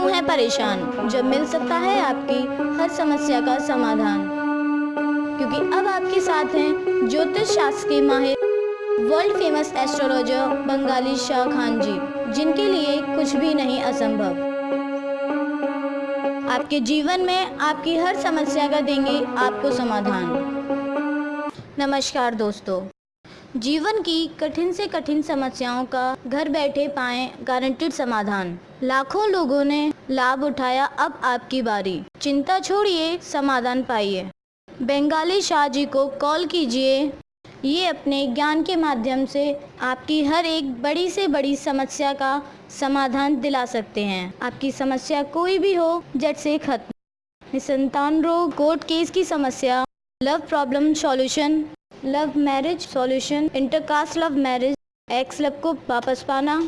क्यों है परेशान? जब मिल सकता है आपकी हर समस्या का समाधान। क्योंकि अब आपके साथ हैं ज्योतिष शास्त्र के माहिर world famous astrologer Bengali Shah Khan ji, जिनके लिए कुछ भी नहीं असंभव। आपके जीवन में आपकी हर समस्या का देंगे आपको समाधान। नमस्कार दोस्तों। जीवन की कठिन से कठिन समस्याओं का घर बैठे पाएँ गारंटेड समाधान। लाखों लोगों ने लाभ उठाया अब आपकी बारी। चिंता छोड़िए, समाधान पाइए। बंगाली शाह जी को कॉल कीजिए। ये अपने ज्ञान के माध्यम से आपकी हर एक बड़ी से बड़ी समस्या का समाधान दिला सकते हैं। आपकी समस्या कोई भी हो जट से खत्म। निसंतान रोग, कोर्ट केस की समस्या, love problem solution. Love marriage solution, intercaste love marriage, ex love को वापस पाना,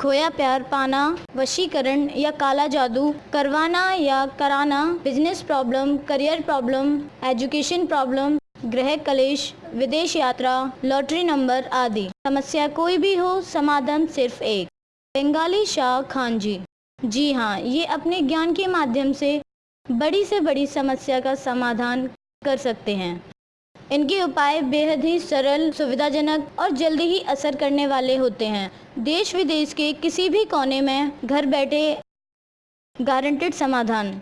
खोया प्यार पाना, वशीकरण या काला जादू करवाना या कराना, business problem, career problem, education problem, ग्रह कलेश, विदेश यात्रा, लॉटरी नंबर आदि। समस्या कोई भी हो, समाधान सिर्फ़ एक, बंगाली शाह खान जी। जी हाँ ये अपने ज्ञान के माध्यम से बड़ी से बड़ी समस्या का समाधान कर सकते हैं। इनके उपाय बेहद ही सरल, सुविधाजनक और जल्दी ही असर करने वाले होते हैं। देश विदेश के किसी भी कोने में घर बैठे गारंटेड समाधान।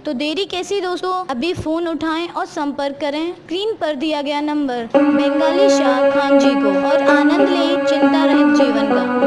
तो देरी कैसी दोस्तों? अभी फ़ोन उठाएँ और संपर्क करें। स्क्रीन पर दिया गया नंबर, बंगाली शाह खान जी को और आनंद लें चिंता रहित जीवन का।